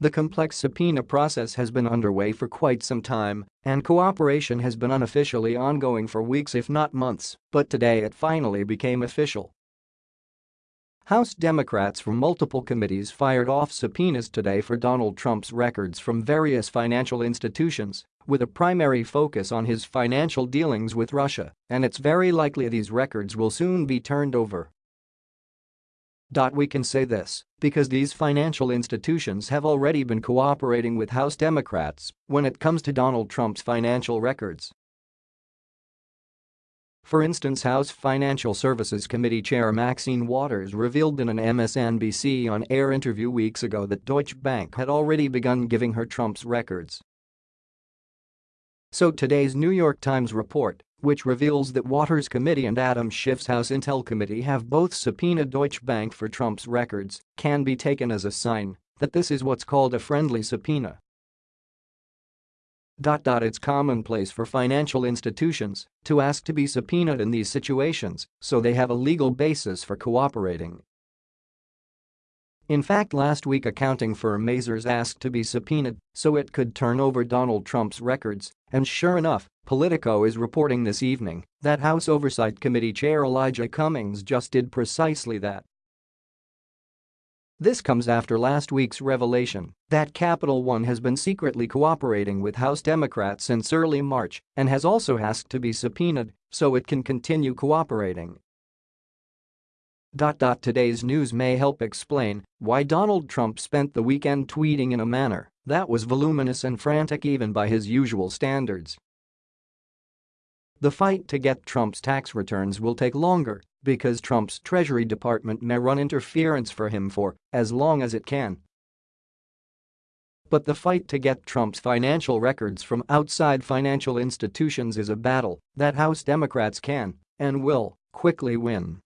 The complex subpoena process has been underway for quite some time, and cooperation has been unofficially ongoing for weeks if not months, but today it finally became official. House Democrats from multiple committees fired off subpoenas today for Donald Trump's records from various financial institutions, with a primary focus on his financial dealings with Russia, and it's very likely these records will soon be turned over. We can say this because these financial institutions have already been cooperating with House Democrats when it comes to Donald Trump's financial records. For instance House Financial Services Committee Chair Maxine Waters revealed in an MSNBC on-air interview weeks ago that Deutsche Bank had already begun giving her Trump's records. So today's New York Times report which reveals that Waters Committee and Adam Schiff's House Intel Committee have both subpoenaed Deutsche Bank for Trump's records, can be taken as a sign that this is what's called a friendly subpoena. It's commonplace for financial institutions to ask to be subpoenaed in these situations so they have a legal basis for cooperating. In fact last week accounting firm Mazars asked to be subpoenaed so it could turn over Donald Trump's records, and sure enough, Politico is reporting this evening that House Oversight Committee Chair Elijah Cummings just did precisely that. This comes after last week's revelation that Capital One has been secretly cooperating with House Democrats since early March and has also asked to be subpoenaed so it can continue cooperating. Today's news may help explain why Donald Trump spent the weekend tweeting in a manner that was voluminous and frantic even by his usual standards. The fight to get Trump's tax returns will take longer because Trump's Treasury Department may run interference for him for as long as it can. But the fight to get Trump's financial records from outside financial institutions is a battle that House Democrats can and will quickly win.